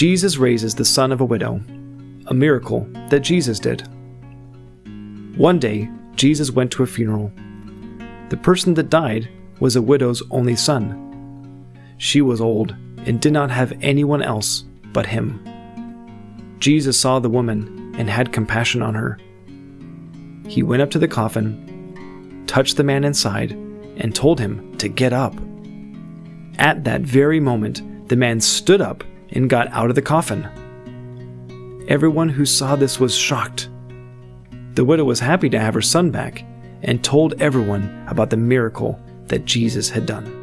Jesus raises the son of a widow, a miracle that Jesus did. One day, Jesus went to a funeral. The person that died was a widow's only son. She was old and did not have anyone else but him. Jesus saw the woman and had compassion on her. He went up to the coffin, touched the man inside, and told him to get up. At that very moment, the man stood up and got out of the coffin. Everyone who saw this was shocked. The widow was happy to have her son back and told everyone about the miracle that Jesus had done.